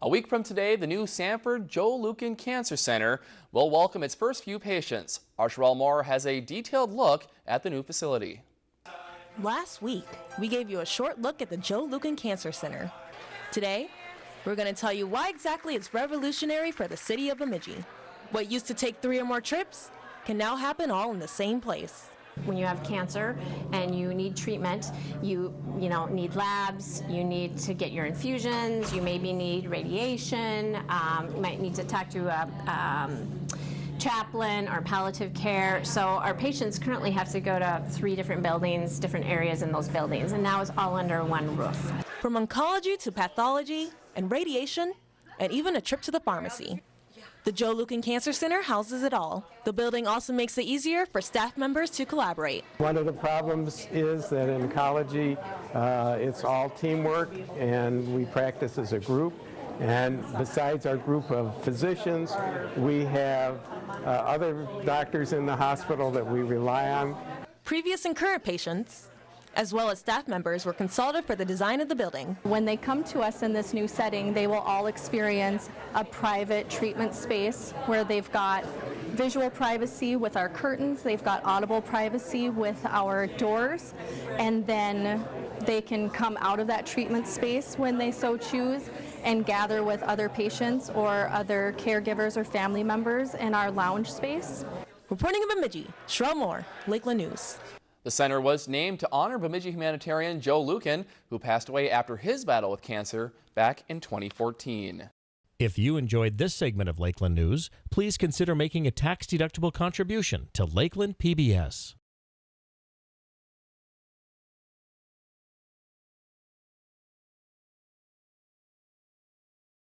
A week from today, the new Sanford Joe Lueken Cancer Center will welcome its first few patients. Our Sherelle Moore has a detailed look at the new facility. Last week, we gave you a short look at the Joe Lueken Cancer Center. Today, we're going to tell you why exactly it's revolutionary for the city of Bemidji. What used to take three or more trips can now happen all in the same place. When you have cancer and you need treatment, you you know need labs, you need to get your infusions, you maybe need radiation, um, you might need to talk to a um, chaplain or palliative care. So our patients currently have to go to three different buildings, different areas in those buildings, and now it's all under one roof. From oncology to pathology and radiation, and even a trip to the pharmacy. The Joe Lueken Cancer Center houses it all. The building also makes it easier for staff members to collaborate. One of the problems is that in oncology, uh, it's all teamwork and we practice as a group. And besides our group of physicians, we have uh, other doctors in the hospital that we rely on. Previous and current patients as well as staff members were consulted for the design of the building. When they come to us in this new setting, they will all experience a private treatment space where they've got visual privacy with our curtains, they've got audible privacy with our doors, and then they can come out of that treatment space when they so choose and gather with other patients or other caregivers or family members in our lounge space. Reporting in Bemidji, Sherelle Moore, Lakeland News. The center was named to honor Bemidji humanitarian Joe Lueken, who passed away after his battle with cancer back in 2014. If you enjoyed this segment of Lakeland News, please consider making a tax-deductible contribution to Lakeland PBS.